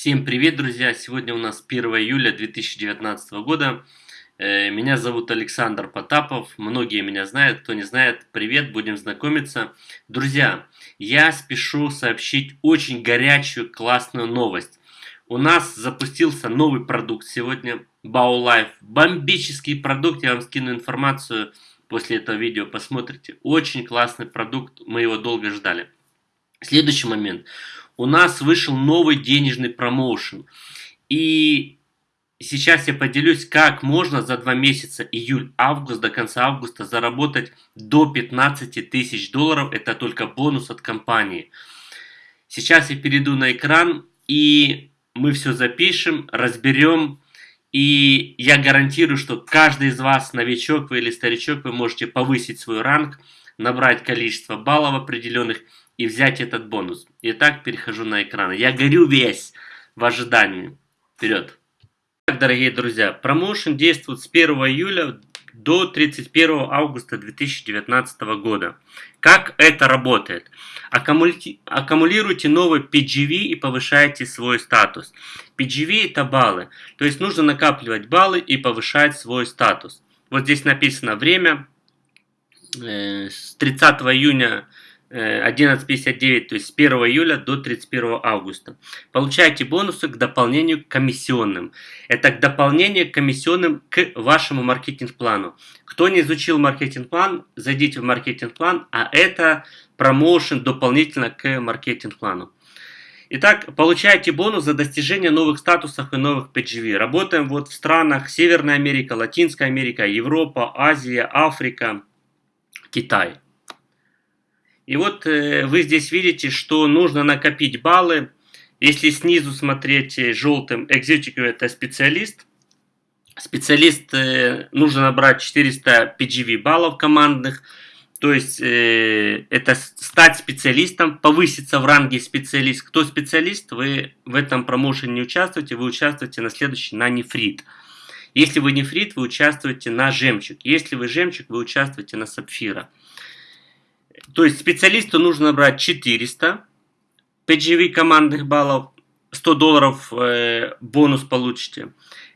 Всем привет, друзья! Сегодня у нас 1 июля 2019 года. Э, меня зовут Александр Потапов. Многие меня знают, кто не знает, привет, будем знакомиться. Друзья, я спешу сообщить очень горячую, классную новость. У нас запустился новый продукт сегодня, BauLife. Бомбический продукт, я вам скину информацию после этого видео, посмотрите. Очень классный продукт, мы его долго ждали. Следующий момент у нас вышел новый денежный промоушен. И сейчас я поделюсь, как можно за два месяца, июль-август, до конца августа, заработать до 15 тысяч долларов. Это только бонус от компании. Сейчас я перейду на экран, и мы все запишем, разберем. И я гарантирую, что каждый из вас, новичок вы или старичок, вы можете повысить свой ранг, набрать количество баллов определенных и взять этот бонус. Итак, перехожу на экран. Я горю весь в ожидании. Вперед! Дорогие друзья, промоушен действует с 1 июля до 31 августа 2019 года. Как это работает? Аккумулируйте новый PGV и повышайте свой статус. PGV это баллы, то есть нужно накапливать баллы и повышать свой статус. Вот здесь написано время э, с 30 июня 11.59, то есть с 1 июля до 31 августа. Получаете бонусы к дополнению к комиссионным. Это к дополнению к комиссионным к вашему маркетинг-плану. Кто не изучил маркетинг-план, зайдите в маркетинг-план, а это промоушен дополнительно к маркетинг-плану. Итак, получаете бонус за достижение новых статусов и новых PGV. Работаем вот в странах Северная Америка, Латинская Америка, Европа, Азия, Африка, Китай. И вот э, вы здесь видите, что нужно накопить баллы. Если снизу смотреть э, желтым, Executive это специалист. Специалист э, нужно набрать 400 PGV баллов командных. То есть это стать специалистом, повыситься в ранге специалист. Кто специалист, вы в этом промоушене не участвуете, вы участвуете на следующий, на нефрит. Если вы нефрит, вы участвуете на жемчуг. Если вы жемчуг, вы участвуете на сапфира. То есть специалисту нужно брать 400 PGV командных баллов, 100 долларов э, бонус получите.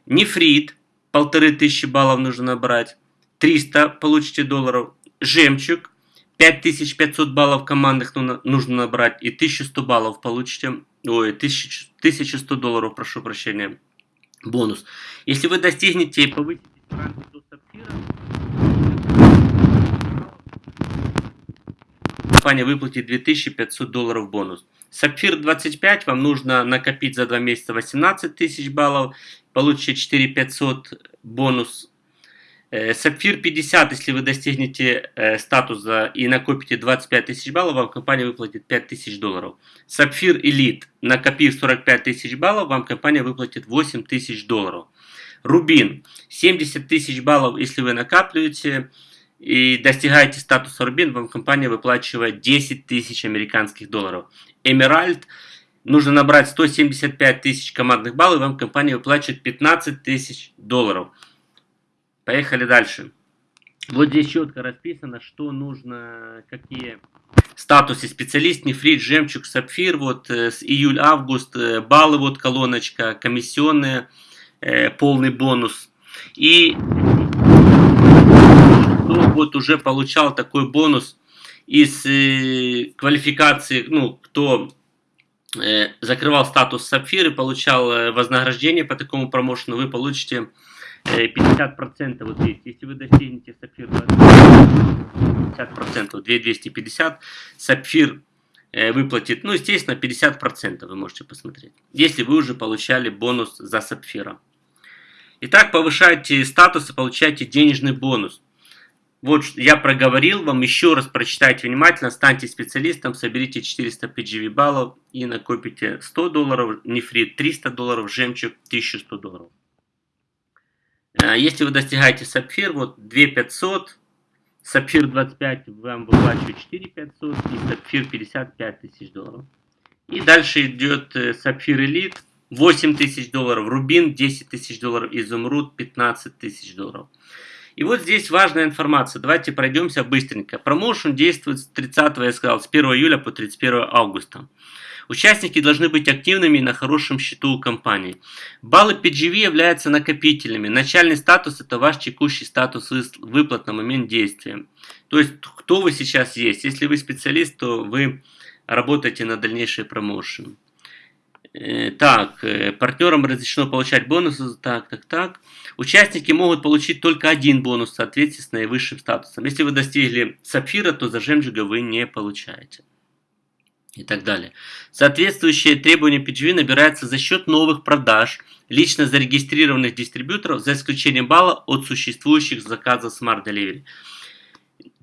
Нефрит, полторы тысячи баллов нужно набрать, 300 получите долларов. Жемчуг, 5500 баллов командных нужно набрать и 1100 баллов получите, ой, 1000, 1100 долларов, прошу прощения, бонус. Если вы достигнете и повысите ранг до сапфира, компания выплатит 2500 долларов бонус. Сапфир 25 вам нужно накопить за 2 месяца 18 тысяч баллов, получите 4500 бонус. Э, Сапфир 50, если вы достигнете э, статуса и накопите 25 тысяч баллов, вам компания выплатит 5000 долларов. Сапфир Элит, накопив 45 тысяч баллов, вам компания выплатит 8 тысяч долларов. Рубин, 70 тысяч баллов, если вы накапливаете, и достигаете статуса Рубин, вам компания выплачивает 10 тысяч американских долларов. Эмеральд нужно набрать 175 тысяч командных баллов, и вам компания выплачивает 15 тысяч долларов. Поехали дальше. Вот здесь четко расписано, что нужно, какие статусы специалист, нефрит, жемчуг, сапфир, вот э, с июль-август, э, баллы, вот колоночка, комиссионные, э, полный бонус. И вот уже получал такой бонус из э, квалификации, ну, кто э, закрывал статус сапфир и получал э, вознаграждение по такому промоушену, вы получите э, 50% вот здесь. Если вы достигнете сапфир 50%, 2250, сапфир э, выплатит, ну, естественно, 50% вы можете посмотреть, если вы уже получали бонус за сапфира. Итак, повышайте статус и получайте денежный бонус. Вот я проговорил вам, еще раз прочитайте внимательно, станьте специалистом, соберите 400 PGV баллов и накопите 100 долларов, нефрит 300 долларов, жемчуг 1100 долларов. Э, если вы достигаете сапфир, вот 2500, сапфир 25 вам выплачивает 4500 и сапфир 55 тысяч долларов. И дальше идет э, сапфир элит 8 тысяч долларов, рубин 10 тысяч долларов, изумруд 15 тысяч долларов. И вот здесь важная информация. Давайте пройдемся быстренько. Промоушен действует с 30, я сказал, с 1 июля по 31 августа. Участники должны быть активными и на хорошем счету у компании. Баллы PGV являются накопителями. Начальный статус это ваш текущий статус выплат на момент действия. То есть, кто вы сейчас есть. Если вы специалист, то вы работаете на дальнейший промоушен. Э, так, э, партнерам разрешено получать бонусы. Так, так, так. Участники могут получить только один бонус в соответствии с наивысшим статусом. Если вы достигли сапфира, то за жемчуга вы не получаете. И так далее. Соответствующие требования PGV набираются за счет новых продаж лично зарегистрированных дистрибьюторов, за исключением балла от существующих заказов Smart Delivery.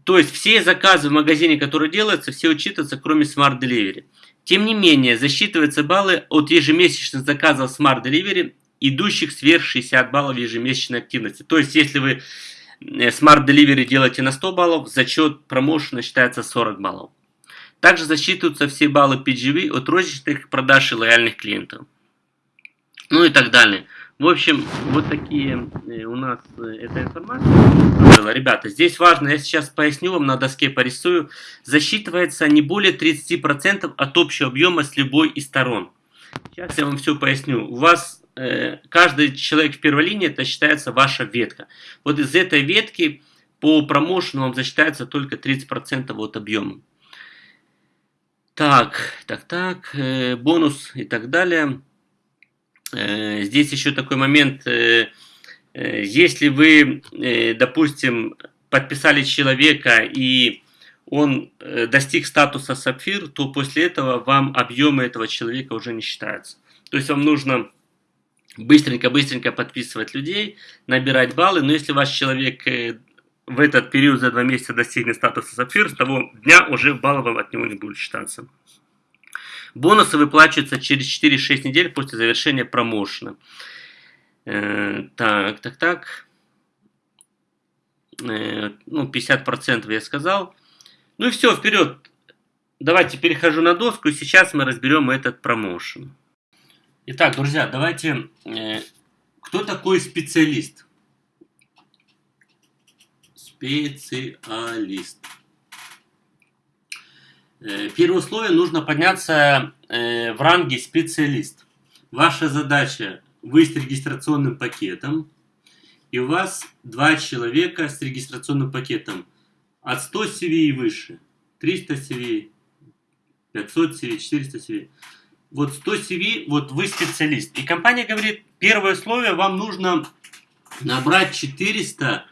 То есть все заказы в магазине, которые делаются, все учитываются, кроме Smart Delivery. Тем не менее, засчитываются баллы от ежемесячных заказов Smart Delivery, идущих сверх 60 баллов ежемесячной активности. То есть, если вы э, Smart Delivery делаете на 100 баллов, зачет промоушена считается 40 баллов. Также засчитываются все баллы PGV от розничных продаж и лояльных клиентов. Ну и так далее. В общем, вот такие э, у нас э, эта информация. Ребята, здесь важно, я сейчас поясню вам, на доске порисую. Засчитывается не более 30% от общего объема с любой из сторон. Сейчас я вам все поясню. У вас э, каждый человек в первой линии, это считается ваша ветка. Вот из этой ветки по промоушену вам засчитается только 30% от объема. Так, так, так, э, бонус и так далее. Э, здесь еще такой момент, э, э, если вы, допустим, подписали человека и он достиг статуса сапфир, то после этого вам объемы этого человека уже не считаются. То есть вам нужно быстренько-быстренько подписывать людей, набирать баллы, но если ваш человек в этот период за два месяца достигнет статуса сапфир, с того дня уже баллы вам от него не будут считаться. Бонусы выплачиваются через 4-6 недель после завершения промоушена. Э, так, так, так. Э, ну, 50% я сказал. Ну и все, вперед. Давайте перехожу на доску, и сейчас мы разберем этот промоушен. Итак, друзья, давайте... Э, кто такой специалист? Специалист. Э, первое условие нужно подняться э, в ранге специалист. Ваша задача вы с регистрационным пакетом, и у вас два человека с регистрационным пакетом от 100 CV и выше, 300 CV, 500 CV, 400 CV. Вот 100 CV, вот вы специалист. И компания говорит, первое условие, вам нужно набрать 400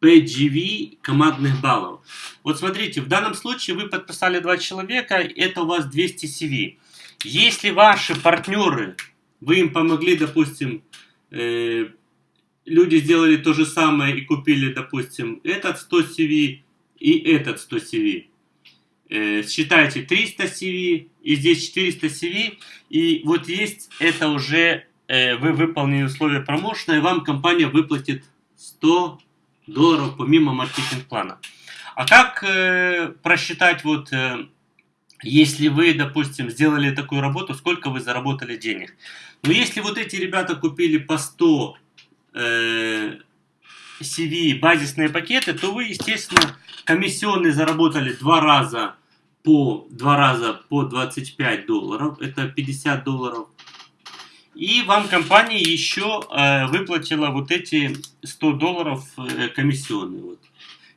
PGV командных баллов. Вот смотрите, в данном случае вы подписали два человека, это у вас 200 CV. Если ваши партнеры, вы им помогли, допустим, э, люди сделали то же самое и купили, допустим, этот 100 CV и этот 100 CV. Э, считайте 300 CV и здесь 400 CV. И вот есть это уже э, вы выполнили условия промоушена, и вам компания выплатит 100 долларов помимо маркетинг-плана. А как э, просчитать, вот, э, если вы, допустим, сделали такую работу, сколько вы заработали денег? Ну, если вот эти ребята купили по 100 э, CV базисные пакеты, то вы, естественно, комиссионные заработали два раза по два раза по 25 долларов, это 50 долларов. И вам компания еще э, выплатила вот эти 100 долларов э, комиссионные. Вот.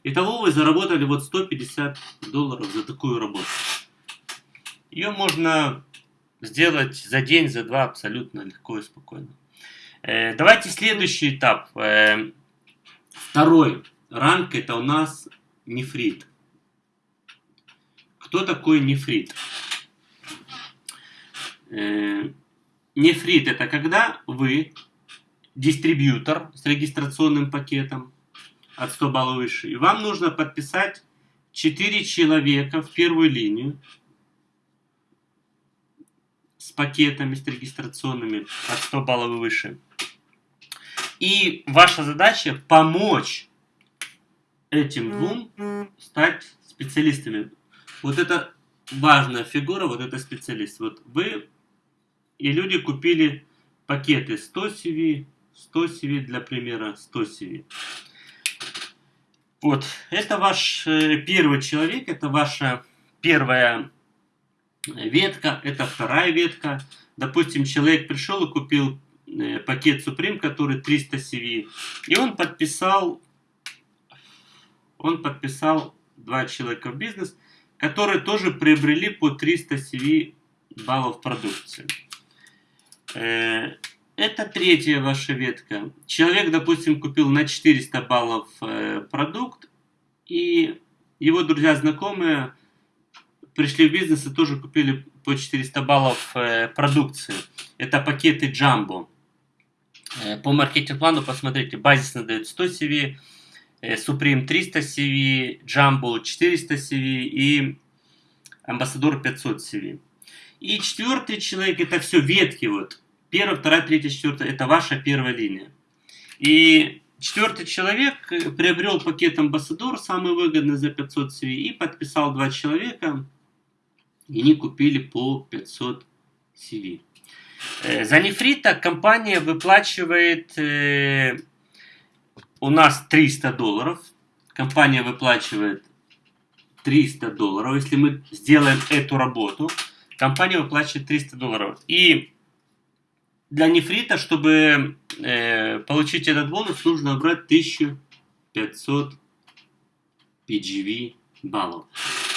Итого вы заработали вот 150 долларов за такую работу. Ее можно сделать за день, за два абсолютно легко и спокойно. Э, давайте следующий этап. Э, второй ранг это у нас нефрит. Кто такой нефрит? Э, Нефрит это когда вы дистрибьютор с регистрационным пакетом от 100 баллов выше, и вам нужно подписать 4 человека в первую линию с пакетами, с регистрационными от 100 баллов и выше. И ваша задача помочь этим двум стать специалистами. Вот это важная фигура, вот это специалист. Вот вы и люди купили пакеты 100 CV, 100 CV для примера, 100 CV. Вот, это ваш э, первый человек, это ваша первая ветка, это вторая ветка. Допустим, человек пришел и купил э, пакет Supreme, который 300 CV, и он подписал, он подписал два человека в бизнес, которые тоже приобрели по 300 CV баллов продукции. Э, это третья ваша ветка. Человек, допустим, купил на 400 баллов э, продукт, и его друзья, знакомые пришли в бизнес и тоже купили по 400 баллов э, продукции. Это пакеты Jumbo. По маркетинг-плану посмотрите, базисно дает 100 CV, Supreme 300 CV, Jumbo 400 CV и Ambassador 500 CV. И четвертый человек, это все ветки вот. Первая, вторая, третья, четвертая, это ваша первая линия. И четвертый человек приобрел пакет Ambassador, самый выгодный за 500 CV, и подписал два человека, и они купили по 500 CV. Э, за нефрита компания выплачивает э, у нас 300 долларов. Компания выплачивает 300 долларов. Если мы сделаем эту работу, компания выплачивает 300 долларов. И для нефрита, чтобы э, получить этот бонус, нужно брать 1500 PGV баллов.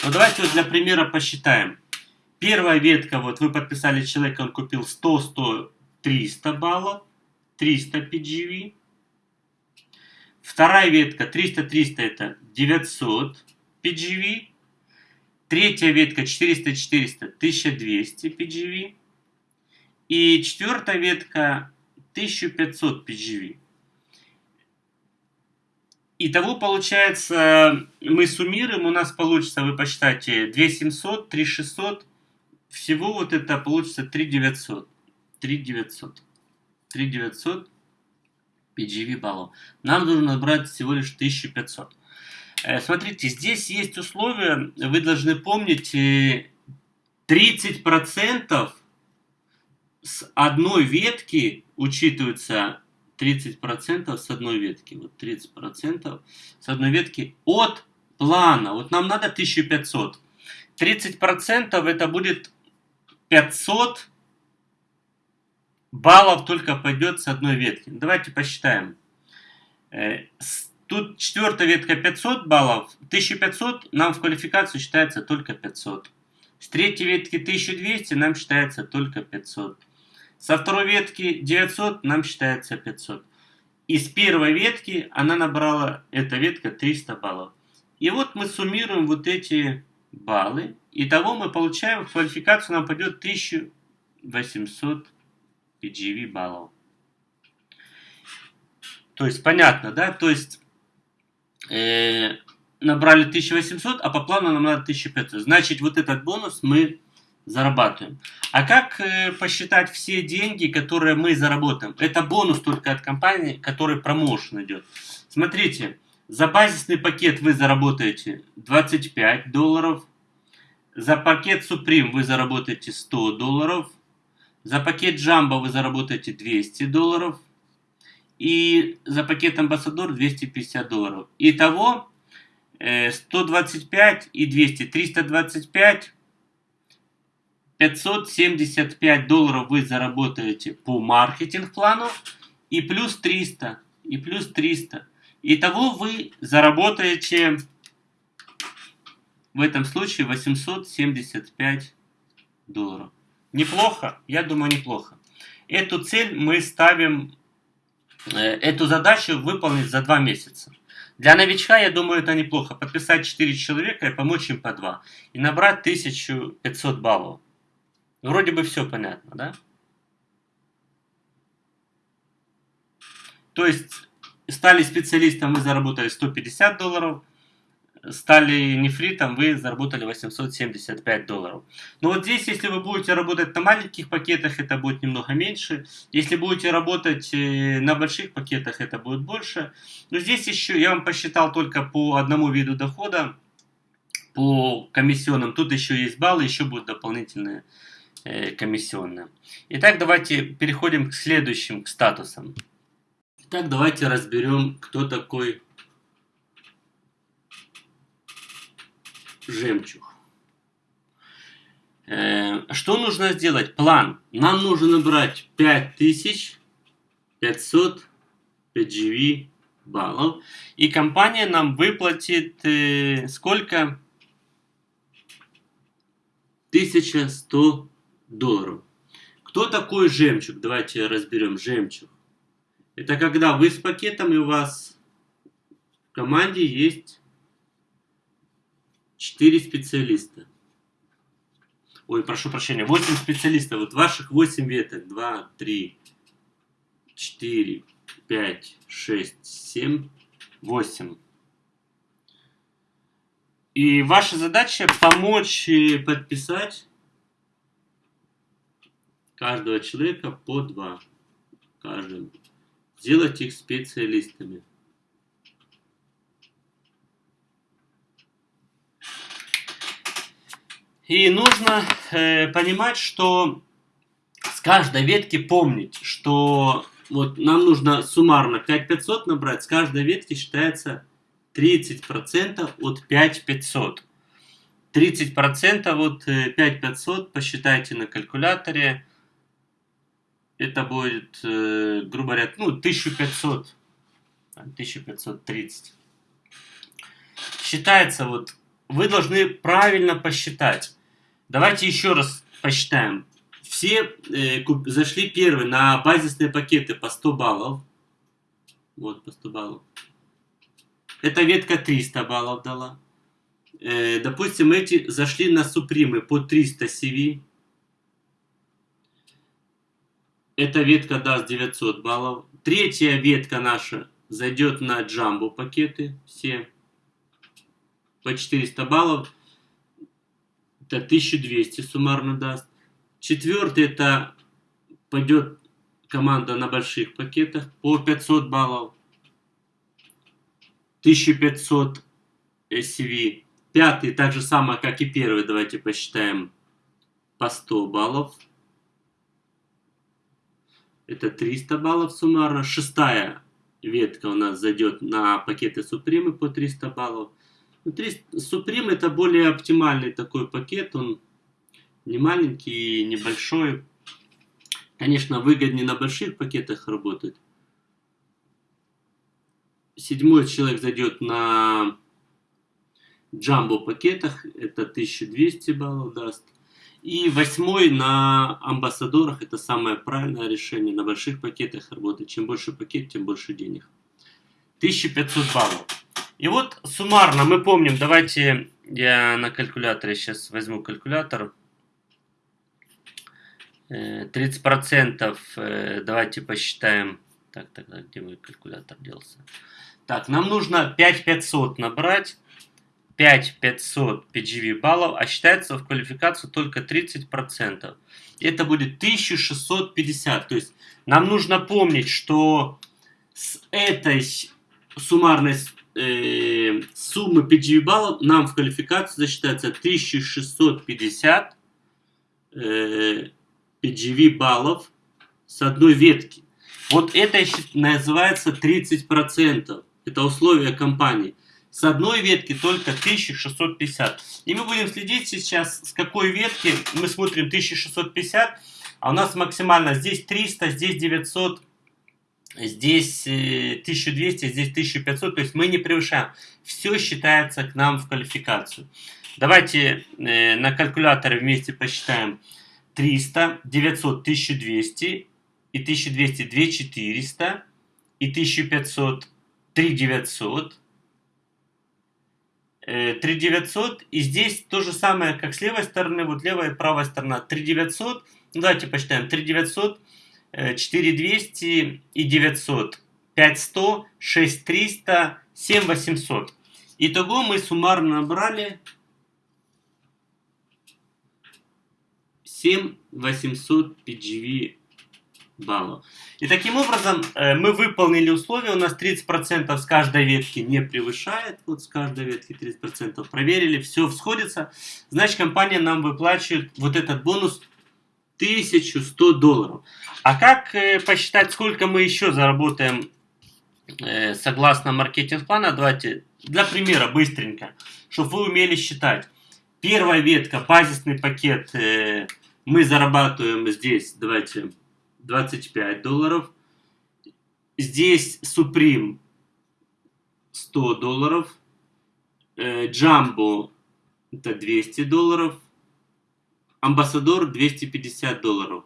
Ну давайте вот для примера посчитаем. Первая ветка, вот вы подписали человека, он купил 100, 100, 300 баллов, 300 PGV. Вторая ветка 300, 300 это 900 PGV. Третья ветка 400, 400, 1200 PGV. И четвертая ветка 1500 PGV. Итого получается, мы суммируем, у нас получится, вы посчитайте, 2700, 3600, всего вот это получится 3900. 3900. 3900 PGV баллов. Нам нужно набрать всего лишь 1500. Э, смотрите, здесь есть условия, вы должны помнить, 30% э, с одной ветки учитываются 30% с одной ветки. Вот 30% с одной ветки от плана. Вот нам надо 1500. 30% это будет 500 баллов только пойдет с одной ветки. Давайте посчитаем. Э, тут четвертая ветка 500 баллов. 1500 нам в квалификацию считается только 500. С третьей ветки 1200 нам считается только 500. Со второй ветки 900 нам считается 500. Из первой ветки она набрала, эта ветка, 300 баллов. И вот мы суммируем вот эти баллы. Итого мы получаем, квалификацию нам пойдет 1800 PGV баллов. То есть, понятно, да? То есть, э, набрали 1800, а по плану нам надо 1500. Значит, вот этот бонус мы зарабатываем. А как э, посчитать все деньги, которые мы заработаем? Это бонус только от компании, который промоушен идет. Смотрите, за базисный пакет вы заработаете 25 долларов. За пакет Supreme вы заработаете 100 долларов. За пакет Jumbo вы заработаете 200 долларов. И за пакет Ambassador 250 долларов. Итого 125 э, и 200, 325 575 долларов вы заработаете по маркетинг-плану и плюс 300, и плюс 300. Итого вы заработаете в этом случае 875 долларов. Неплохо? Я думаю, неплохо. Эту цель мы ставим, э, эту задачу выполнить за 2 месяца. Для новичка, я думаю, это неплохо. Подписать 4 человека и помочь им по 2. И набрать 1500 баллов. Вроде бы все понятно, да? То есть стали специалистом, вы заработали 150 долларов, стали нефритом, вы заработали 875 долларов. Но вот здесь, если вы будете работать на маленьких пакетах, это будет немного меньше. Если будете работать э, на больших пакетах, это будет больше. Но здесь еще, я вам посчитал только по одному виду дохода, по комиссионным. Тут еще есть баллы, еще будут дополнительные комиссионная. Итак, давайте переходим к следующим к статусам. Итак, давайте разберем, кто такой жемчуг. Э, что нужно сделать? План. Нам нужно набрать 5500 PGV баллов. И компания нам выплатит э, сколько? 1100 долларов. Кто такой жемчуг? Давайте разберем жемчуг. Это когда вы с пакетом и у вас в команде есть 4 специалиста. Ой, прошу прощения, 8 специалистов. Вот ваших 8 веток. 2, 3, 4, 5, 6, 7, 8. И ваша задача помочь подписать каждого человека по два. Каждому. Сделать их специалистами. И нужно э, понимать, что с каждой ветки помнить, что вот нам нужно суммарно 5500 набрать, с каждой ветки считается 30% от 5500. 30% от 5500 посчитайте на калькуляторе. Это будет, э, грубо говоря, ну, 1500. 1530. Считается вот, вы должны правильно посчитать. Давайте еще раз посчитаем. Все э, куп, зашли первые на базисные пакеты по 100 баллов. Вот, по 100 баллов. Эта ветка 300 баллов дала. Э, допустим, эти зашли на супримы по 300 CV. Эта ветка даст 900 баллов. Третья ветка наша зайдет на джамбо пакеты. Все по 400 баллов. Это 1200 суммарно даст. Четвертый это пойдет команда на больших пакетах по 500 баллов. 1500 SCV. Пятый так же самое, как и первый. Давайте посчитаем по 100 баллов. Это 300 баллов суммарно. Шестая ветка у нас зайдет на пакеты Супримы по 300 баллов. Внутри Supreme это более оптимальный такой пакет, он не маленький, небольшой. Конечно, выгоднее на больших пакетах работать. Седьмой человек зайдет на джамбо пакетах, это 1200 баллов даст. И восьмой на амбассадорах, это самое правильное решение, на больших пакетах работать. Чем больше пакет, тем больше денег. 1500 баллов. И вот суммарно мы помним, давайте я на калькуляторе сейчас возьму калькулятор. 30% э, э, давайте посчитаем. Так, так, где мой калькулятор делся? Так, нам нужно 5500 набрать. 5500 PGV баллов, а считается в квалификацию только 30%. Это будет 1650. То есть нам нужно помнить, что с этой суммарной э, суммы PGV баллов нам в квалификацию засчитается 1650 э, PGV баллов с одной ветки. Вот это называется 30%. Это условия компании. С одной ветки только 1650. И мы будем следить сейчас, с какой ветки. Мы смотрим 1650, а у нас максимально здесь 300, здесь 900, здесь 1200, э, здесь 1500, то есть мы не превышаем. Все считается к нам в квалификацию. Давайте э, на калькуляторе вместе посчитаем 300, 900, 1200, и 1200, 2400, и 1500, 3900, 3900, и здесь то же самое, как с левой стороны, вот левая и правая сторона, 3900, ну давайте посчитаем, 3900, 4200 и 900, 5100, 6300, 7800. Итого мы суммарно набрали 7800 PGV баллов. И таким образом э, мы выполнили условия, у нас 30% с каждой ветки не превышает, вот с каждой ветки 30% проверили, все сходится, значит компания нам выплачивает вот этот бонус 1100 долларов. А как э, посчитать, сколько мы еще заработаем э, согласно маркетинг-плана? Давайте для примера быстренько, чтобы вы умели считать. Первая ветка, базисный пакет, мы зарабатываем здесь, давайте, 25 долларов. Здесь Supreme 100 долларов. Jumbo это 200 долларов. Амбассадор 250 долларов.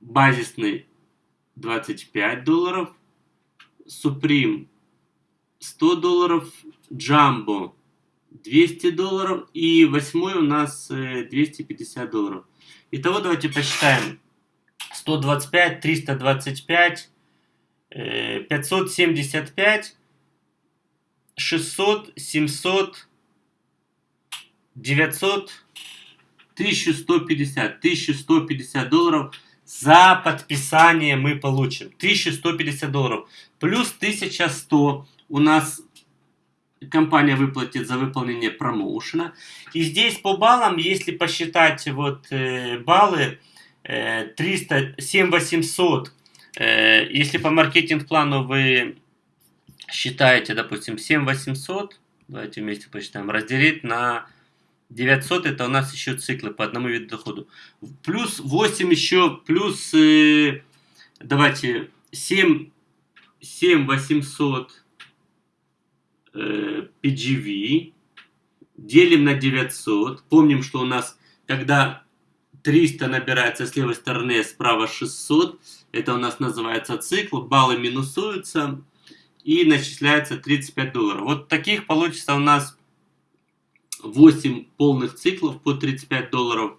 Базисный 25 долларов. Supreme 100 долларов. Jumbo 200 долларов. И восьмой у нас 250 э, долларов. Итого давайте посчитаем. 125, 325, 575, 600, 700, 900, 1150. 1150 долларов за подписание мы получим. 1150 долларов. Плюс 1100 у нас компания выплатит за выполнение промоушена. И здесь по баллам, если посчитать вот э, баллы, 300, 7800, э, если по маркетинг-плану вы считаете, допустим, 7800, давайте вместе посчитаем, разделить на 900, это у нас еще циклы по одному виду доходу. Плюс 8 еще, плюс, э, давайте, 7, 7 800 э, PGV, делим на 900. Помним, что у нас, когда 300 набирается с левой стороны, справа 600, это у нас называется цикл, баллы минусуются и начисляется 35 долларов. Вот таких получится у нас 8 полных циклов по 35 долларов.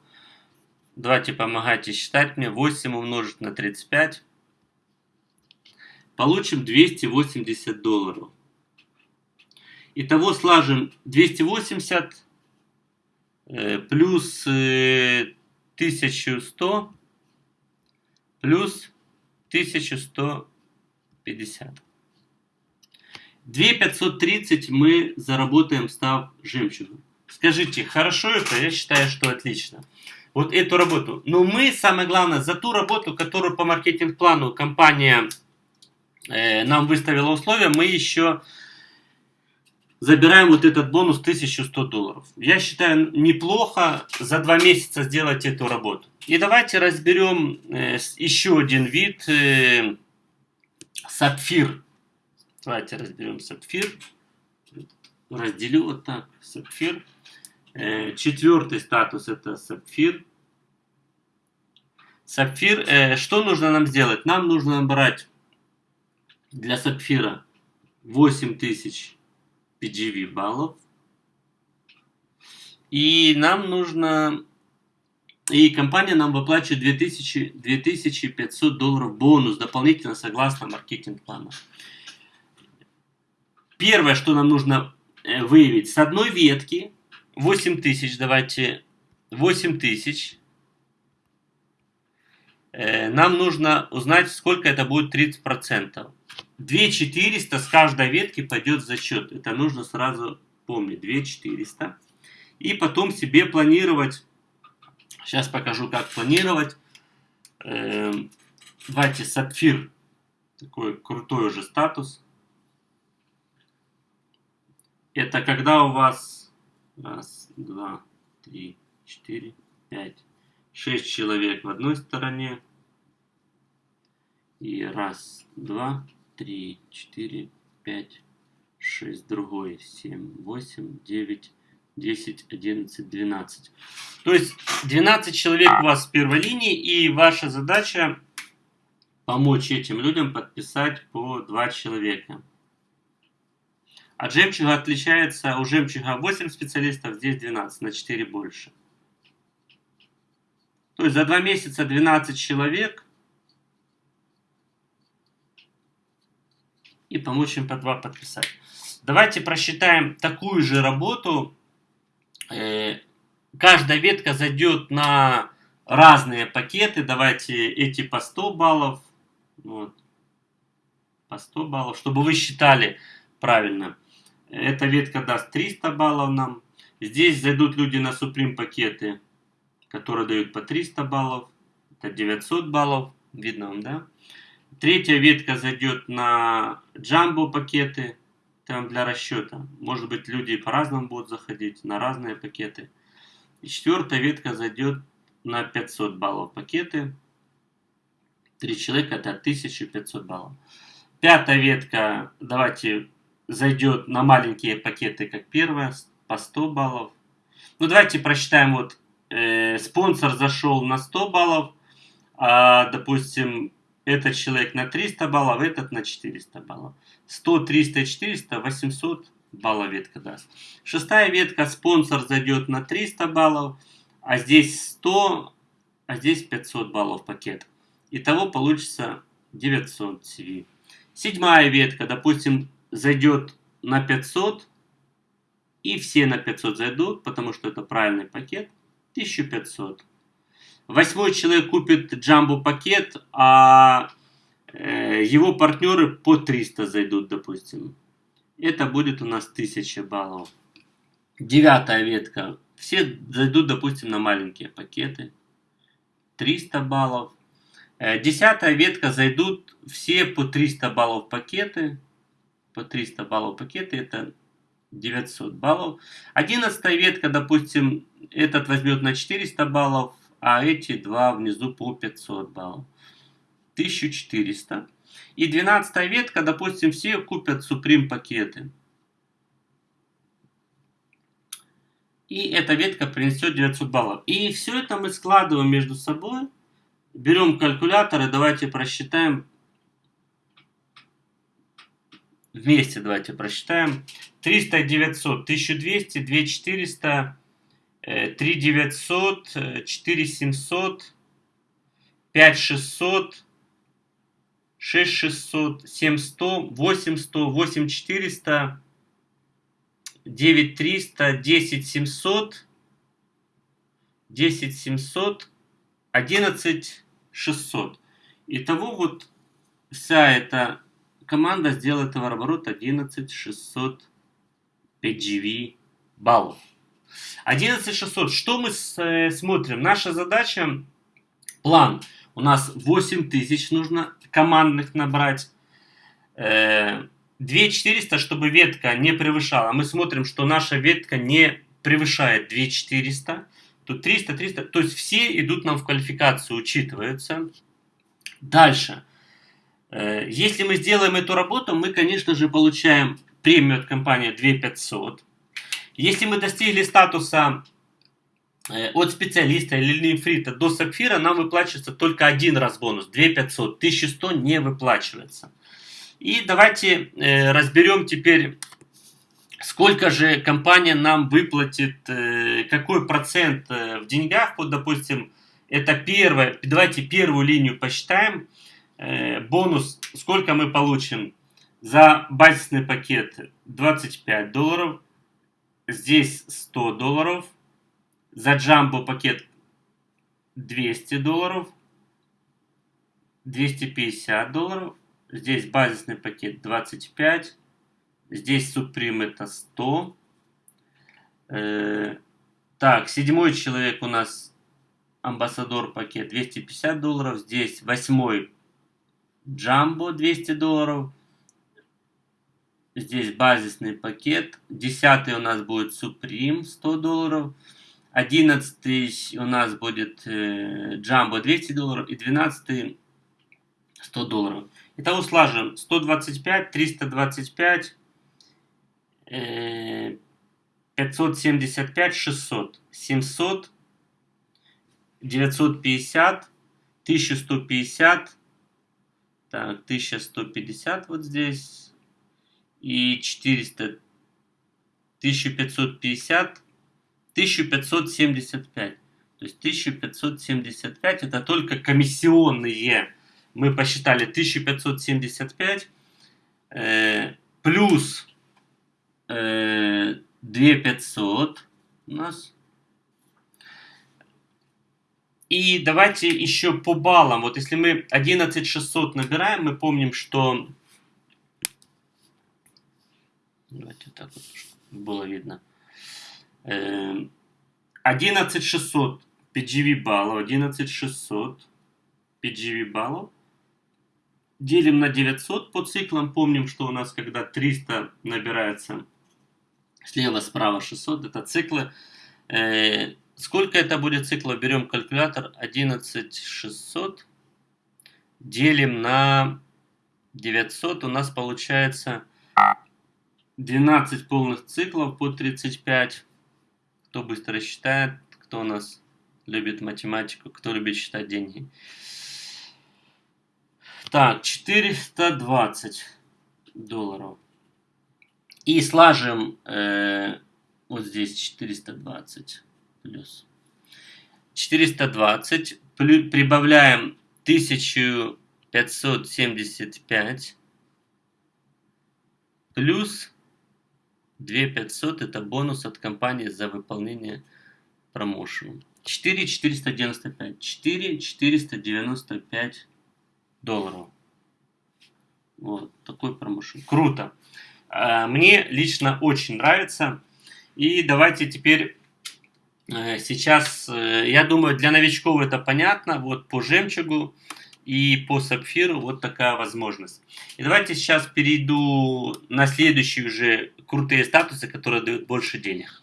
Давайте помогайте считать мне. 8 умножить на 35. Получим 280 долларов. Итого слажем 280 э, плюс э, 1100 плюс 1150. 2530 мы заработаем, став жемчугом. Скажите, хорошо это? Я считаю, что отлично. Вот эту работу. Но мы, самое главное, за ту работу, которую по маркетинг-плану компания э, нам выставила условия, мы еще забираем вот этот бонус 1100 долларов. Я считаю, неплохо за два месяца сделать эту работу. И давайте разберем э, еще один вид э, сапфир. Давайте разберем сапфир. Разделю вот так. Сапфир. Э, четвертый статус это сапфир. Сапфир. Что нужно нам сделать? Нам нужно набрать для сапфира 8000 PGV баллов. И нам нужно... И компания нам выплачивает 2000, 2500 долларов бонус дополнительно согласно маркетинг-плану. Первое, что нам нужно э, выявить, с одной ветки 8000, давайте 8000. Э, нам нужно узнать, сколько это будет 30%. 2400 с каждой ветки пойдет за счет. Это нужно сразу помнить. 2400. И потом себе планировать. Сейчас покажу, как планировать. Эм, давайте сапфир. Такой крутой уже статус. Это когда у вас раз, два, три, четыре, пять, шесть человек в одной стороне. И раз, два, 3, 4, 5, 6, другой, 7, 8, 9, 10, 11, 12. То есть 12 человек у вас в первой линии, и ваша задача помочь этим людям подписать по 2 человека. От жемчуга отличается, у жемчуга 8 специалистов, здесь 12, на 4 больше. То есть за 2 месяца 12 человек – и помочь им по два подписать. Давайте просчитаем такую же работу. Э, каждая ветка зайдет на разные пакеты. Давайте эти по 100 баллов. Вот. По 100 баллов, чтобы вы считали правильно. Эта ветка даст 300 баллов нам. Здесь зайдут люди на Supreme пакеты, которые дают по 300 баллов. Это 900 баллов. Видно вам, да? Третья ветка зайдет на джамбо пакеты, там для расчета. Может быть, люди по-разному будут заходить на разные пакеты. И четвертая ветка зайдет на 500 баллов пакеты. Три человека это 1500 баллов. Пятая ветка, давайте, зайдет на маленькие пакеты, как первая, по 100 баллов. Ну, давайте просчитаем, вот, э, спонсор зашел на 100 баллов, а, допустим, этот человек на 300 баллов, этот на 400 баллов. 100, 300, 400, 800 баллов ветка даст. Шестая ветка, спонсор зайдет на 300 баллов, а здесь 100, а здесь 500 баллов пакет. Итого получится 900 CV. Седьмая ветка, допустим, зайдет на 500, и все на 500 зайдут, потому что это правильный пакет, 1500. Восьмой человек купит джамбо пакет, а э, его партнеры по 300 зайдут, допустим. Это будет у нас 1000 баллов. Девятая ветка. Все зайдут, допустим, на маленькие пакеты. 300 баллов. Э, десятая ветка зайдут все по 300 баллов пакеты. По 300 баллов пакеты это 900 баллов. Одиннадцатая ветка, допустим, этот возьмет на 400 баллов, а эти два внизу по 500 баллов. 1400. И 12 ветка, допустим, все купят Supreme пакеты. И эта ветка принесет 900 баллов. И все это мы складываем между собой. Берем калькулятор и давайте просчитаем. Вместе давайте просчитаем. 300, 900, 1200, 2400, 3900, 4700, 5600, 6600, 7100, 8100, 8400, 9300, 10700, 10700, 11600. Итого вот вся эта команда сделает товарооборот 11600 PGV баллов. 11600. Что мы э, смотрим? Наша задача, план. У нас 8000 нужно командных набрать. 2400, э, чтобы ветка не превышала. Мы смотрим, что наша ветка не превышает 2400. Тут 300, 300. То есть все идут нам в квалификацию, учитываются. Дальше. Э, если мы сделаем эту работу, мы, конечно же, получаем премию от компании 2500. Если мы достигли статуса э, от специалиста или лимфрита до сапфира, нам выплачивается только один раз бонус, 2500, 1100 не выплачивается. И давайте э, разберем теперь, сколько же компания нам выплатит, э, какой процент в деньгах, вот допустим, это первое, давайте первую линию посчитаем, бонус, сколько мы получим за базисный пакет? 25 долларов. Здесь 100 долларов. За джамбо пакет 200 долларов. 250 долларов. Здесь базисный пакет 25. Здесь Supreme это 100. Э, так, седьмой человек у нас амбассадор пакет 250 долларов. Здесь восьмой Джамбо 200 долларов. Здесь базисный пакет. Десятый у нас будет Supreme 100 долларов. Одиннадцатый у нас будет э, Jumbo 200 долларов. И двенадцатый 100 долларов. Итого слажем 125, 325, э, 575, 600, 700, 950, 1150, так, 1150 вот здесь, и 400, 1550, 1575. То есть 1575 это только комиссионные. Мы посчитали 1575 э, плюс э, 2500 у нас. И давайте еще по баллам. Вот если мы 11600 набираем, мы помним, что Давайте так вот, чтобы было видно. 11600 эм, PGV баллов, 11600 PGV баллов. Делим на 900 по циклам. Помним, что у нас, когда 300 набирается слева, справа 600, это циклы. сколько это будет циклов? Берем калькулятор 11600, делим на 900, у нас получается 12 полных циклов по 35. Кто быстро считает, кто у нас любит математику, кто любит считать деньги. Так, 420 долларов. И слажем э, вот здесь 420 плюс. 420 плюс, прибавляем 1575 плюс 2500 это бонус от компании за выполнение промоушена. 4 495. 4 495 долларов. Вот такой промоушен. Круто. А, мне лично очень нравится. И давайте теперь э, сейчас, э, я думаю, для новичков это понятно. Вот по жемчугу и по сапфиру вот такая возможность. И давайте сейчас перейду на следующие уже крутые статусы, которые дают больше денег.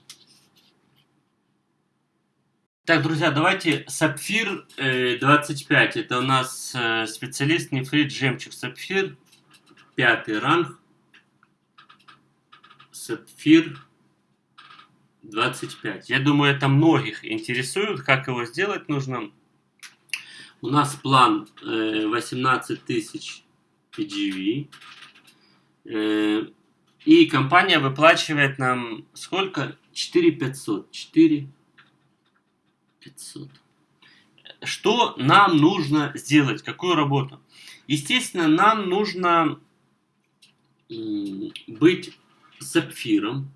Так, друзья, давайте сапфир 25. Это у нас э, специалист нефрит жемчуг сапфир. Пятый ранг. Сапфир 25. Я думаю, это многих интересует, как его сделать нужно. У нас план 18 э, тысяч PGV. И компания выплачивает нам сколько? 4 500. 4 500. Что нам нужно сделать? Какую работу? Естественно, нам нужно быть сапфиром.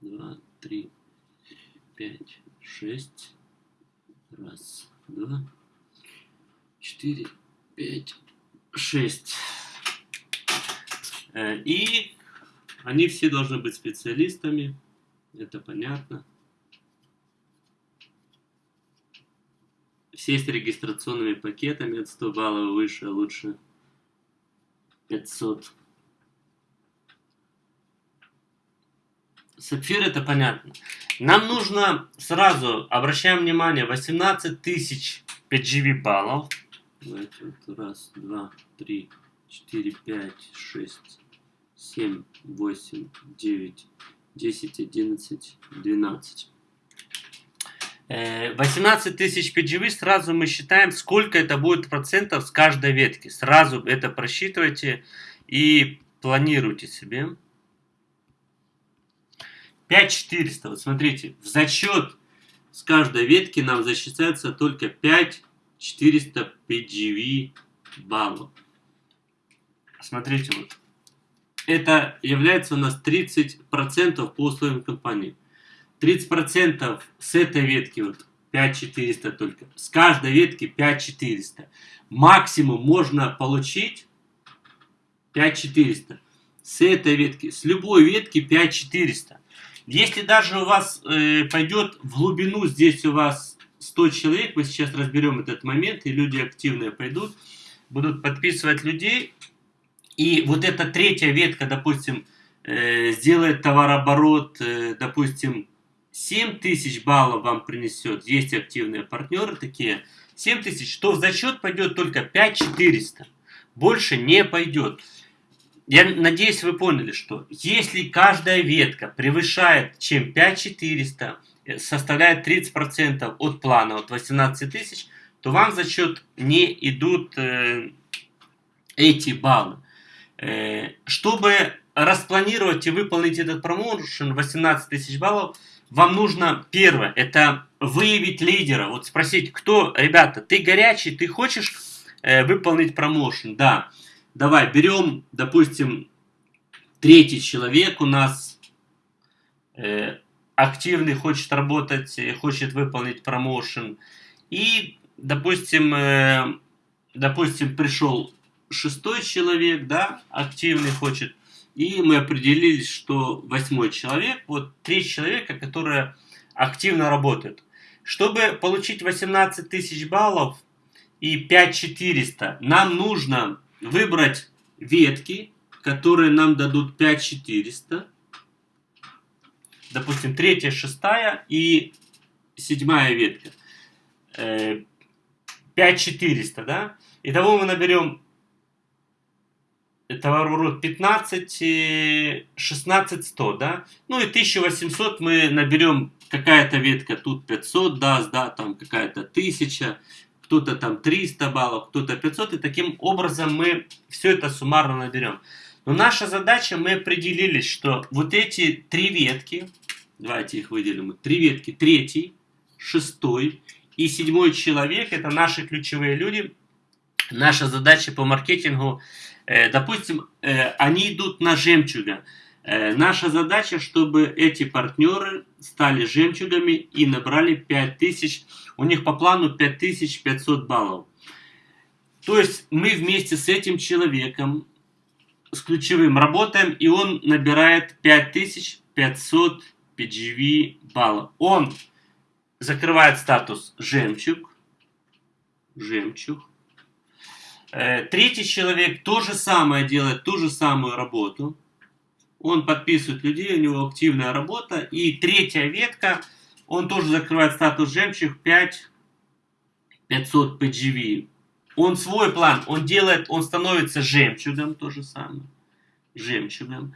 2, 3, 5, 6. Раз, два, четыре, пять, шесть. Э, и они все должны быть специалистами. Это понятно. Все с регистрационными пакетами от 100 баллов выше, а лучше 500. Сапфир это понятно. Нам нужно сразу, обращаем внимание, 18 тысяч PGV баллов. Давайте вот раз, два, три, четыре, пять, шесть, семь, восемь, девять, десять, одиннадцать, двенадцать. 18 э, тысяч PGV, сразу мы считаем, сколько это будет процентов с каждой ветки. Сразу это просчитывайте и планируйте себе. 5400. Вот смотрите, в зачет с каждой ветки нам засчитается только 5400 PGV баллов. Смотрите, вот. Это является у нас 30% по условиям компании. 30% с этой ветки вот 5400 только. С каждой ветки 5400. Максимум можно получить 5400. С этой ветки, с любой ветки 5400. Если даже у вас э, пойдет в глубину, здесь у вас 100 человек, мы сейчас разберем этот момент, и люди активные пойдут, будут подписывать людей, и вот эта третья ветка, допустим, э, сделает товарооборот, э, допустим, 7 тысяч баллов вам принесет, есть активные партнеры такие, 7 тысяч, то в зачет пойдет только 5400, больше не пойдет. Я надеюсь, вы поняли, что если каждая ветка превышает чем 5400, э, составляет 30% от плана, от 18 тысяч, то вам за счет не идут э, эти баллы. Э, чтобы распланировать и выполнить этот промоушен 18 тысяч баллов, вам нужно первое, это выявить лидера. Вот спросить, кто, ребята, ты горячий, ты хочешь э, выполнить промоушен? Да. Давай, берем, допустим, третий человек у нас э, активный, хочет работать, э, хочет выполнить промоушен. И, допустим, э, допустим, пришел шестой человек, да, активный хочет. И мы определились, что восьмой человек, вот три человека, которые активно работают. Чтобы получить 18 тысяч баллов и 5400, нам нужно выбрать ветки, которые нам дадут 5400. допустим, третья, шестая и седьмая ветка. 5400, да? Итого мы наберем товарооборот 15, 16 100, да? Ну и 1800 мы наберем какая-то ветка, тут 500 даст, да, там какая-то 1000, кто-то там 300 баллов, кто-то 500, и таким образом мы все это суммарно наберем. Но наша задача, мы определились, что вот эти три ветки, давайте их выделим, три ветки, третий, шестой и седьмой человек, это наши ключевые люди. Наша задача по маркетингу, допустим, э, они идут на жемчуга. Э, наша задача, чтобы эти партнеры стали жемчугами и набрали 5000, у них по плану 5500 баллов. То есть мы вместе с этим человеком, с ключевым работаем, и он набирает 5500 PGV баллов. Он закрывает статус жемчуг, жемчуг. Э, третий человек то же самое делает, ту же самую работу. Он подписывает людей, у него активная работа. И третья ветка, он тоже закрывает статус жемчуг 5 500 PGV. Он свой план, он делает, он становится жемчугом, то же самое. Жемчугом.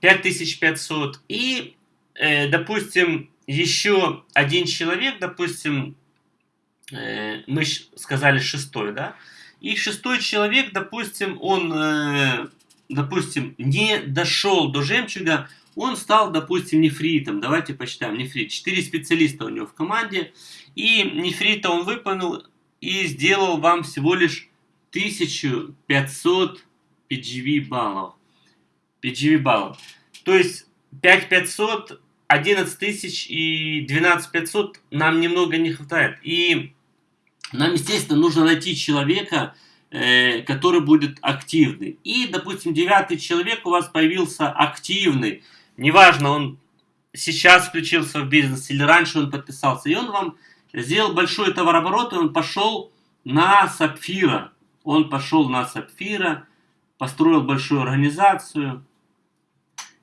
5500. И, э, допустим, еще один человек, допустим, э, мы сказали шестой, да? И шестой человек, допустим, он, э, допустим, не дошел до жемчуга, он стал, допустим, нефритом. Давайте посчитаем. Нефрит. Четыре специалиста у него в команде. И нефрита он выполнил и сделал вам всего лишь 1500 PGV баллов. PGV баллов. То есть 5500 11 тысяч и 12 500 нам немного не хватает. И нам, естественно, нужно найти человека, э, который будет активный. И, допустим, девятый человек у вас появился активный. Неважно, он сейчас включился в бизнес или раньше он подписался. И он вам сделал большой товарооборот, и он пошел на Сапфира. Он пошел на Сапфира, построил большую организацию.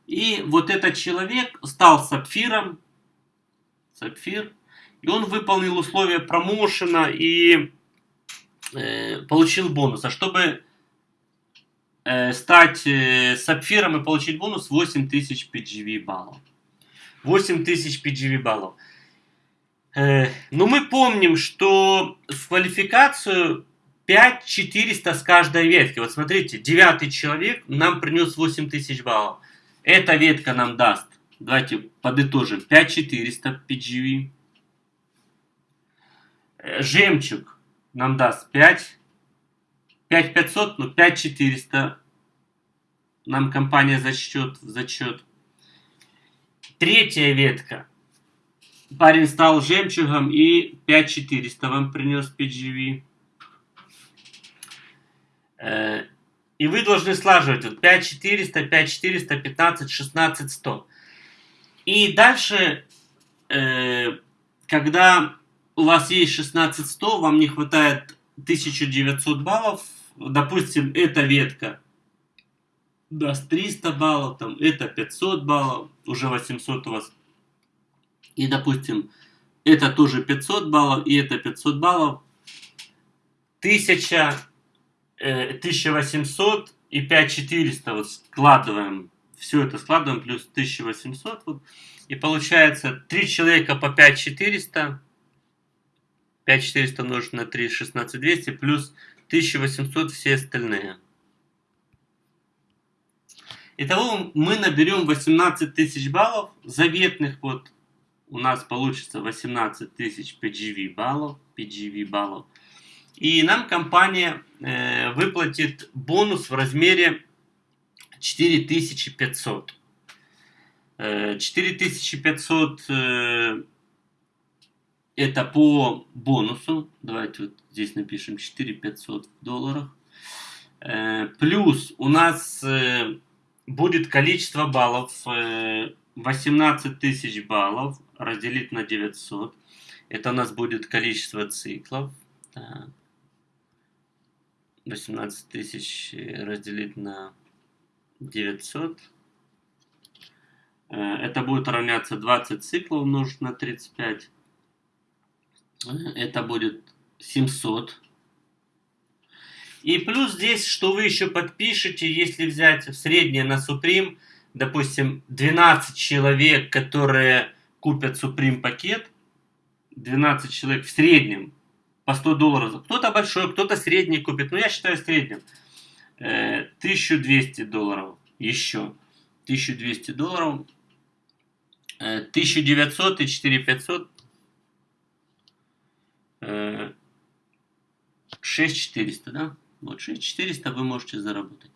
И вот этот человек стал сапфиром, сапфир, и он выполнил условия промоушена и э, получил бонус. А чтобы э, стать э, сапфиром и получить бонус, 8000 PGV баллов. 8000 PGV баллов. Э, но мы помним, что в квалификацию 5400 с каждой ветки. Вот смотрите, девятый человек нам принес 8000 баллов. Эта ветка нам даст, давайте подытожим, 5400 PGV. Э, жемчуг нам даст 5, 5500, ну 5400 нам компания зачтет зачет. Третья ветка. Парень стал жемчугом и 5400 вам принес PGV. И вы должны слаживать вот 5400, 5400, 15, 16, 100. И дальше, э, когда у вас есть 16, 100, вам не хватает 1900 баллов, допустим, эта ветка даст 300 баллов, там, это 500 баллов, уже 800 у вас. И, допустим, это тоже 500 баллов, и это 500 баллов. 1000 1800 э, и 5400 вот складываем, все это складываем, плюс 1800, вот, и получается 3 человека по 5400, 5400 умножить на 3, 16200, плюс 1800 все остальные. Итого мы наберем 18 тысяч баллов, заветных вот у нас получится 18 тысяч PGV баллов, PGV баллов. И нам компания э, выплатит бонус в размере 4500. Э, 4500 э, это по бонусу. Давайте вот здесь напишем 4500 в долларах. Э, плюс у нас э, будет количество баллов э, 18 тысяч баллов разделить на 900. Это у нас будет количество циклов. Так. 18 тысяч разделить на 900. Это будет равняться 20 циклов умножить на 35. Это будет 700. И плюс здесь, что вы еще подпишете, если взять среднее на Supreme, допустим, 12 человек, которые купят Supreme пакет, 12 человек в среднем по 100 долларов. Кто-то большой, кто-то средний купит. Но я считаю средним. 1200 э, долларов еще. 1200 долларов. 1900 э, и 4500. 6400, да? Вот 6400 вы можете заработать.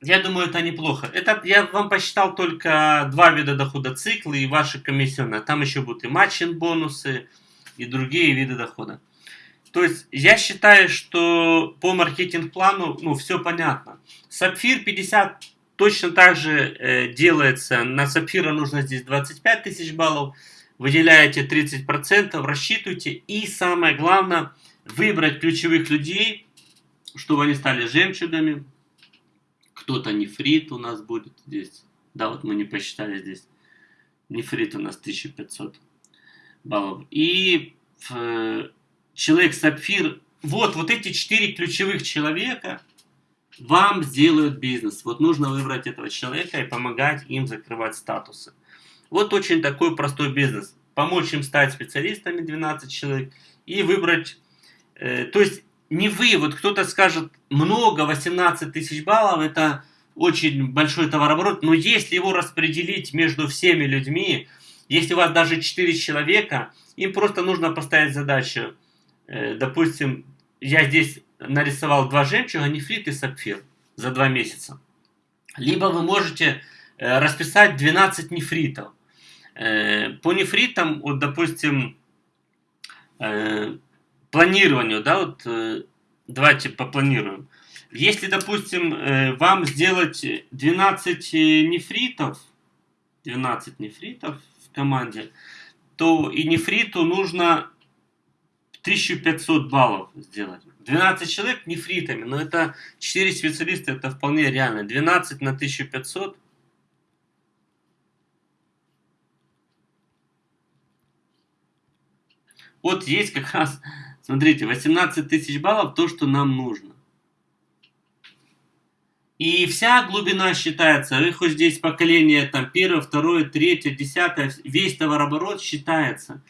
Я думаю, это неплохо. Это я вам посчитал только два вида дохода циклы и ваши комиссионные. Там еще будут и матчин бонусы, и другие виды дохода. То есть я считаю, что по маркетинг-плану ну, все понятно. Сапфир 50 точно так же э, делается. На сапфира нужно здесь 25 тысяч баллов. Выделяете 30%, рассчитывайте. И самое главное, выбрать ключевых людей, чтобы они стали жемчугами. Кто-то нефрит у нас будет здесь. Да, вот мы не посчитали здесь. Нефрит у нас 1500 баллов. И э, человек сапфир, вот, вот эти четыре ключевых человека вам сделают бизнес. Вот нужно выбрать этого человека и помогать им закрывать статусы. Вот очень такой простой бизнес. Помочь им стать специалистами 12 человек и выбрать, то есть не вы, вот кто-то скажет много, 18 тысяч баллов, это очень большой товарооборот, но если его распределить между всеми людьми, если у вас даже 4 человека, им просто нужно поставить задачу. Э, допустим, я здесь нарисовал два жемчуга, нефрит и сапфир за два месяца. Либо вы можете э, расписать 12 нефритов. Э, по нефритам, вот, допустим, планированию, да, вот давайте попланируем. Если, допустим, вам сделать 12 нефритов, 12 нефритов, команде, то и нефриту нужно 1500 баллов сделать. 12 человек нефритами, но это 4 специалиста, это вполне реально. 12 на 1500. Вот есть как раз, смотрите, 18 тысяч баллов, то, что нам нужно. И вся глубина считается, вы хоть здесь поколение там первое, второе, третье, десятое, весь товарооборот считается.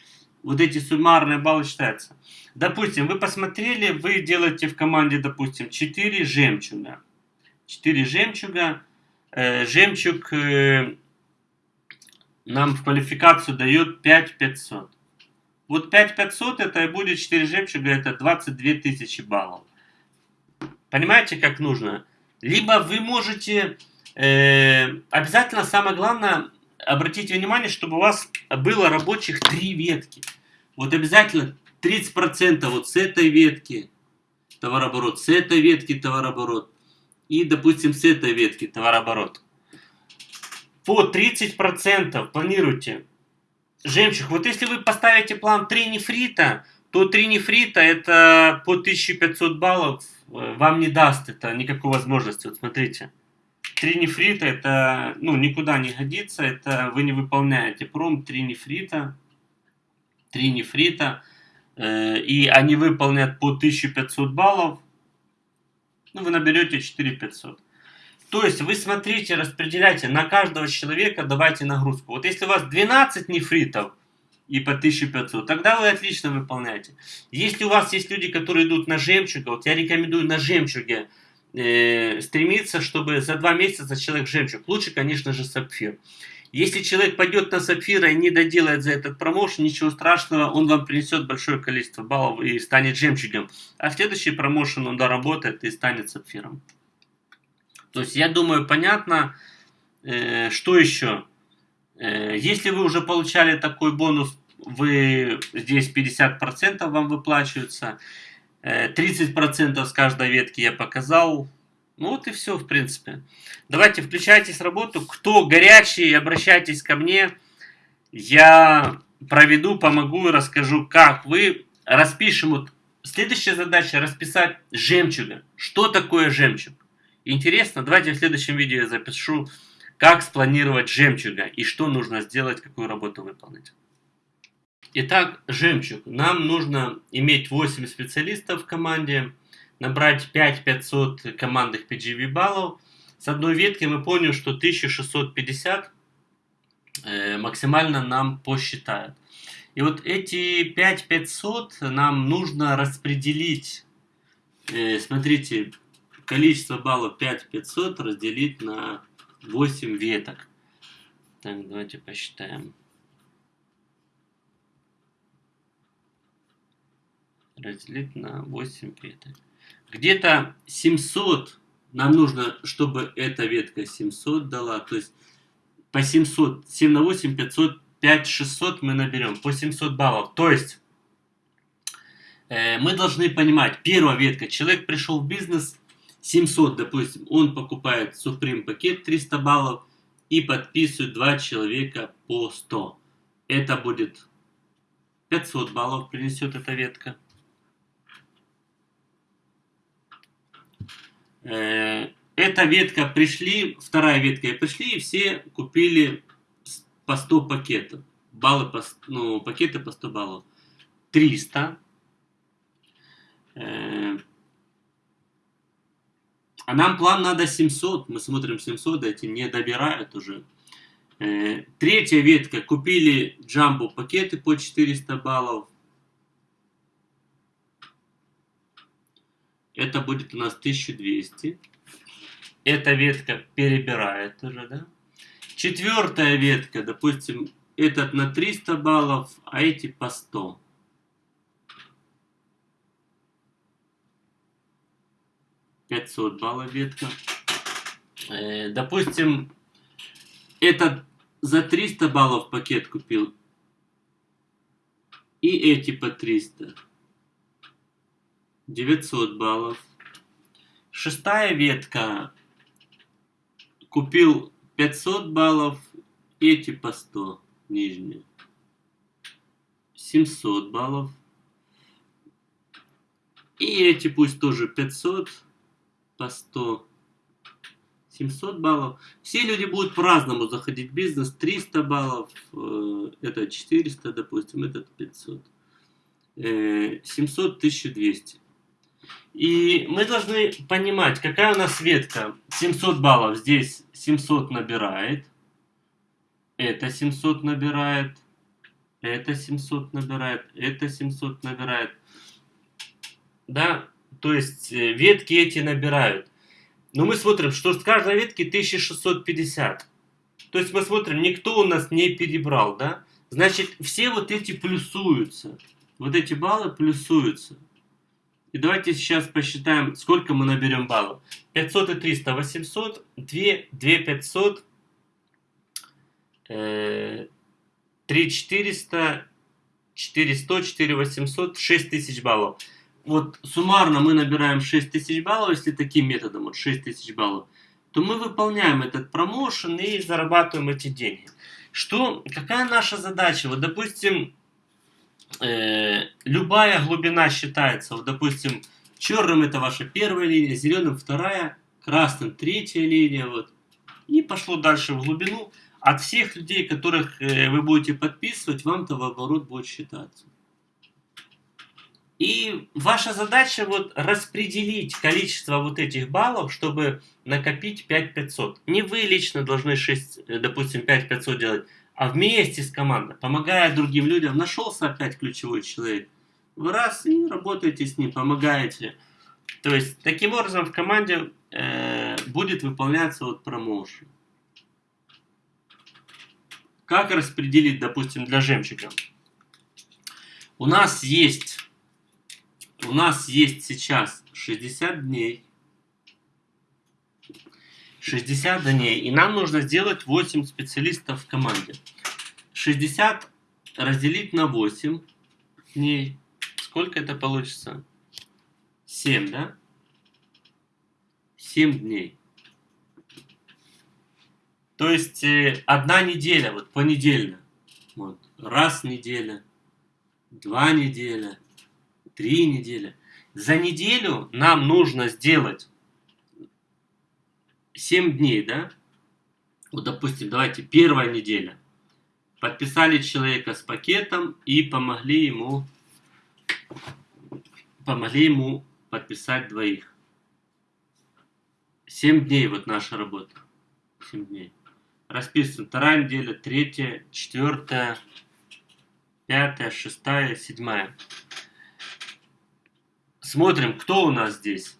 Вот эти суммарные баллы считаются. Допустим, вы посмотрели, вы делаете в команде, допустим, 4 жемчуга. 4 жемчуга. Э, жемчуг э, нам в квалификацию дает 5500. Вот 5500 это и будет 4 жемчуга, это 22 тысячи баллов. Понимаете, как нужно? Либо вы можете, э, обязательно самое главное, обратите внимание, чтобы у вас было рабочих три ветки. Вот обязательно 30% вот с этой ветки товарооборот, с этой ветки товарооборот и, допустим, с этой ветки товарооборот. По 30% планируйте жемчуг. Вот если вы поставите план 3 нефрита, то 3 нефрита это по 1500 баллов Э, вам не даст это никакой возможности. Вот смотрите, три нефрита это ну, никуда не годится, это вы не выполняете пром, три нефрита, три нефрита, э, и они выполнят по 1500 баллов, ну, вы наберете 4500. То есть вы смотрите, распределяйте на каждого человека, давайте нагрузку. Вот если у вас 12 нефритов, и по 1500, тогда вы отлично выполняете. Если у вас есть люди, которые идут на жемчуга, вот я рекомендую на жемчуге э, стремиться, чтобы за два месяца человек жемчуг. Лучше, конечно же, сапфир. Если человек пойдет на сапфира и не доделает за этот промоушен, ничего страшного, он вам принесет большое количество баллов и станет жемчугом. А следующий промоушен он доработает и станет сапфиром. То есть, я думаю, понятно. Э, что еще? Э, если вы уже получали такой бонус, вы здесь 50% вам выплачиваются, 30% э, с каждой ветки я показал. Ну вот и все, в принципе. Давайте включайтесь в работу. Кто горячий, обращайтесь ко мне. Я проведу, помогу и расскажу, как вы распишем. Вот следующая задача расписать жемчуга. Что такое жемчуг? Интересно? Давайте в следующем видео я запишу как спланировать жемчуга и что нужно сделать, какую работу выполнить. Итак, жемчуг. Нам нужно иметь 8 специалистов в команде, набрать 5500 командных PGV баллов. С одной ветки мы поняли, что 1650 э, максимально нам посчитают. И вот эти 5500 нам нужно распределить. Э, смотрите, количество баллов 5500 разделить на 8 веток. Так, давайте посчитаем. Разделить на 8 веток. Где-то 700 нам нужно, чтобы эта ветка 700 дала. То есть по 700, 7 на 8, 500, 5, 600 мы наберем. По 700 баллов. То есть э, мы должны понимать, первая ветка, человек пришел в бизнес, 700, допустим, он покупает Supreme пакет 300 баллов и подписывает два человека по 100. Это будет 500 баллов принесет эта ветка. Э, эта ветка пришли, вторая ветка пришли, и все купили по 100 пакетов. Баллы по, ну, пакеты по 100 баллов. 300. А нам план надо 700. Мы смотрим 700, эти не добирают уже. Э, третья ветка. Купили джамбо пакеты по 400 баллов. Это будет у нас 1200. Эта ветка перебирает уже, да? Четвертая ветка, допустим, этот на 300 баллов, а эти по 100. 500 баллов ветка. Э, допустим, этот за 300 баллов пакет купил. И эти по 300. 900 баллов. Шестая ветка. Купил 500 баллов. Эти по 100. Нижние. 700 баллов. И эти пусть тоже 500 по 100, 700 баллов. Все люди будут по-разному заходить в бизнес. 300 баллов, э, это 400, допустим, этот 500. 700, 1200. И мы должны понимать, какая у нас ветка. 700 баллов здесь 700 набирает. Это 700 набирает. Это 700 набирает. Это 700 набирает. Да, то есть э, ветки эти набирают. Но мы смотрим, что с каждой ветки 1650. То есть мы смотрим, никто у нас не перебрал, да? Значит, все вот эти плюсуются. Вот эти баллы плюсуются. И давайте сейчас посчитаем, сколько мы наберем баллов. 500 и 300, 800, 2, 2 500, э, 3 400, 400, 4 800, 6 тысяч баллов вот суммарно мы набираем 6000 баллов, если таким методом, вот 6000 баллов, то мы выполняем этот промоушен и зарабатываем эти деньги. Что, какая наша задача? Вот, допустим, э, любая глубина считается. Вот, допустим, черным это ваша первая линия, зеленым вторая, красным третья линия. Вот. И пошло дальше в глубину. От всех людей, которых э, вы будете подписывать, вам-то в оборот будет считаться. И ваша задача вот распределить количество вот этих баллов, чтобы накопить 5500. Не вы лично должны 6, э, допустим, 5500 делать, а вместе с командой, помогая другим людям. Нашелся опять ключевой человек. Вы раз и работаете с ним, помогаете. То есть, таким образом в команде э, будет выполняться вот промоушен. Как распределить, допустим, для жемчуга? У нас есть у нас есть сейчас 60 дней. 60 дней. И нам нужно сделать 8 специалистов в команде. 60 разделить на 8 дней. Сколько это получится? 7, да? 7 дней. То есть э, одна неделя, вот понедельно. Вот, раз неделя, два неделя, три недели. За неделю нам нужно сделать 7 дней, да? Вот, допустим, давайте первая неделя. Подписали человека с пакетом и помогли ему, помогли ему подписать двоих. 7 дней вот наша работа. 7 дней. Расписываем. Вторая неделя, третья, четвертая, пятая, шестая, седьмая. Смотрим, кто у нас здесь.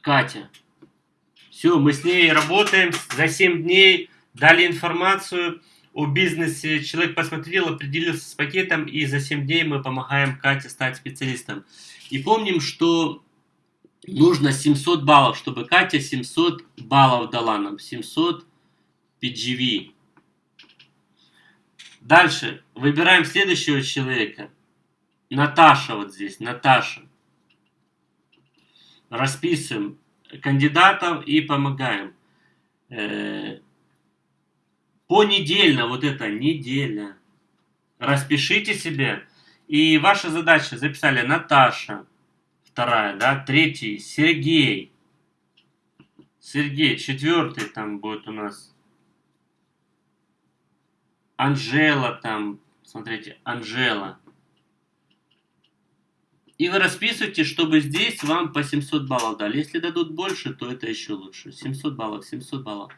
Катя. Все, мы с ней работаем за 7 дней, дали информацию о бизнесе. Человек посмотрел, определился с пакетом, и за 7 дней мы помогаем Кате стать специалистом. И помним, что нужно 700 баллов, чтобы Катя 700 баллов дала нам. 700 PGV. Дальше выбираем следующего человека. Наташа вот здесь, Наташа. Расписываем кандидатов и помогаем. Э, понедельно, вот это неделя. Распишите себе. И ваша задача, записали Наташа, вторая, да, третий, Сергей. Сергей, четвертый там будет у нас. Анжела там, смотрите, Анжела. И вы расписываете, чтобы здесь вам по 700 баллов дали. Если дадут больше, то это еще лучше. 700 баллов, 700 баллов.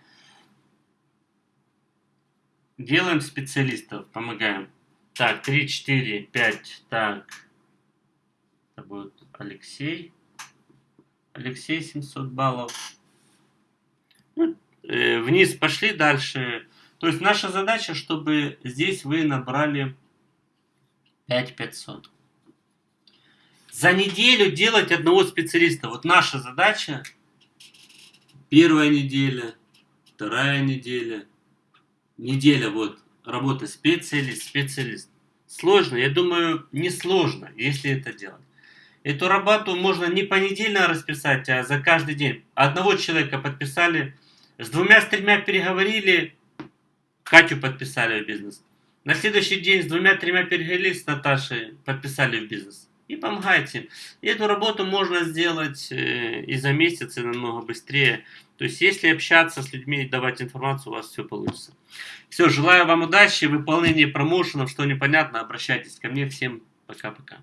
Делаем специалистов, помогаем. Так, 3, 4, 5, так. Это будет Алексей. Алексей 700 баллов. Ну, э, вниз пошли дальше. То есть наша задача, чтобы здесь вы набрали 5500. За неделю делать одного специалиста. Вот наша задача. Первая неделя, вторая неделя. Неделя вот работа специалист, специалист. Сложно? Я думаю, не сложно, если это делать. Эту работу можно не понедельно расписать, а за каждый день. Одного человека подписали, с двумя, с тремя переговорили, Катю подписали в бизнес. На следующий день с двумя-тремя переговорили с Наташей, подписали в бизнес. И помогайте. И эту работу можно сделать э, и за месяц, и намного быстрее. То есть, если общаться с людьми и давать информацию, у вас все получится. Все, желаю вам удачи, выполнения промоушенов, что непонятно, обращайтесь ко мне. Всем пока-пока.